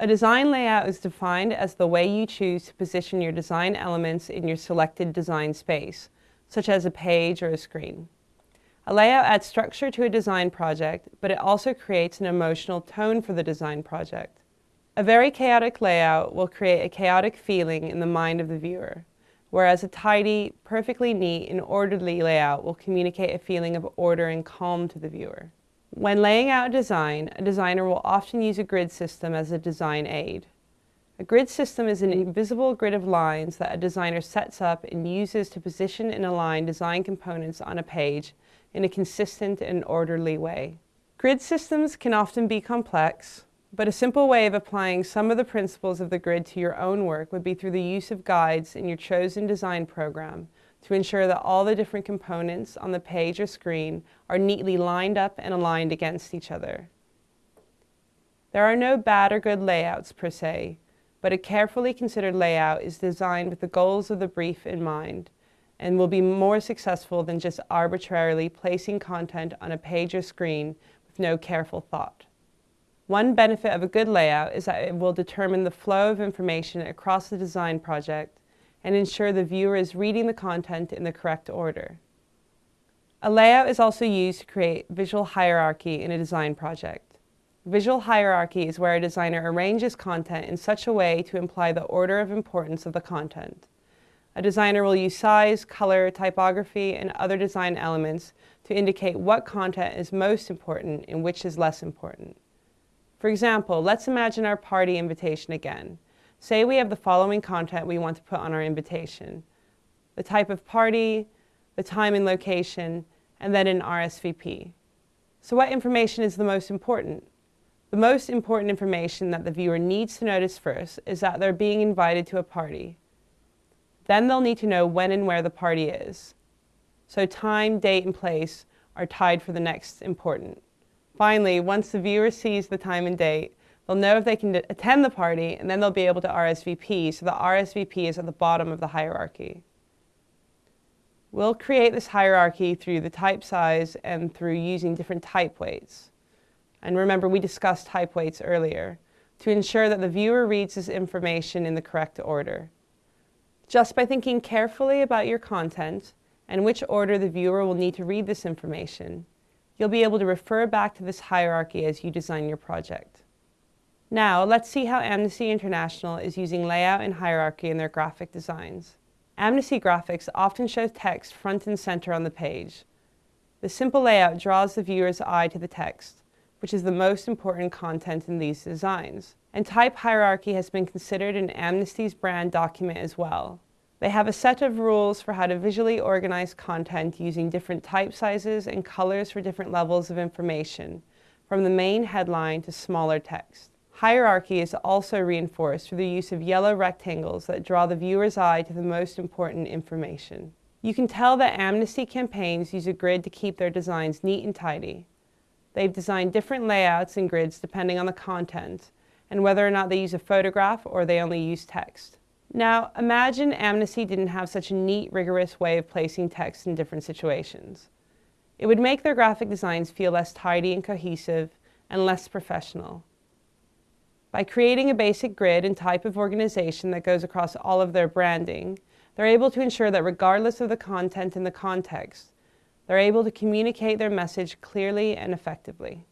A design layout is defined as the way you choose to position your design elements in your selected design space, such as a page or a screen. A layout adds structure to a design project, but it also creates an emotional tone for the design project. A very chaotic layout will create a chaotic feeling in the mind of the viewer, whereas a tidy, perfectly neat, and orderly layout will communicate a feeling of order and calm to the viewer. When laying out a design, a designer will often use a grid system as a design aid. A grid system is an hmm. invisible grid of lines that a designer sets up and uses to position and align design components on a page in a consistent and orderly way. Grid systems can often be complex, but a simple way of applying some of the principles of the grid to your own work would be through the use of guides in your chosen design program to ensure that all the different components on the page or screen are neatly lined up and aligned against each other. There are no bad or good layouts per se, but a carefully considered layout is designed with the goals of the brief in mind and will be more successful than just arbitrarily placing content on a page or screen with no careful thought. One benefit of a good layout is that it will determine the flow of information across the design project and ensure the viewer is reading the content in the correct order. A layout is also used to create visual hierarchy in a design project. Visual hierarchy is where a designer arranges content in such a way to imply the order of importance of the content. A designer will use size, color, typography, and other design elements to indicate what content is most important and which is less important. For example, let's imagine our party invitation again. Say we have the following content we want to put on our invitation. The type of party, the time and location, and then an RSVP. So what information is the most important? The most important information that the viewer needs to notice first is that they're being invited to a party. Then they'll need to know when and where the party is. So time, date, and place are tied for the next important. Finally, once the viewer sees the time and date, they'll know if they can attend the party, and then they'll be able to RSVP, so the RSVP is at the bottom of the hierarchy. We'll create this hierarchy through the type size and through using different type weights. And remember, we discussed type weights earlier, to ensure that the viewer reads this information in the correct order. Just by thinking carefully about your content and which order the viewer will need to read this information, you'll be able to refer back to this hierarchy as you design your project. Now, let's see how Amnesty International is using layout and hierarchy in their graphic designs. Amnesty graphics often show text front and center on the page. The simple layout draws the viewer's eye to the text, which is the most important content in these designs and type hierarchy has been considered in Amnesty's brand document as well. They have a set of rules for how to visually organize content using different type sizes and colors for different levels of information, from the main headline to smaller text. Hierarchy is also reinforced through the use of yellow rectangles that draw the viewer's eye to the most important information. You can tell that Amnesty campaigns use a grid to keep their designs neat and tidy. They've designed different layouts and grids depending on the content, and whether or not they use a photograph or they only use text. Now, imagine Amnesty didn't have such a neat, rigorous way of placing text in different situations. It would make their graphic designs feel less tidy and cohesive and less professional. By creating a basic grid and type of organization that goes across all of their branding, they're able to ensure that regardless of the content and the context, they're able to communicate their message clearly and effectively.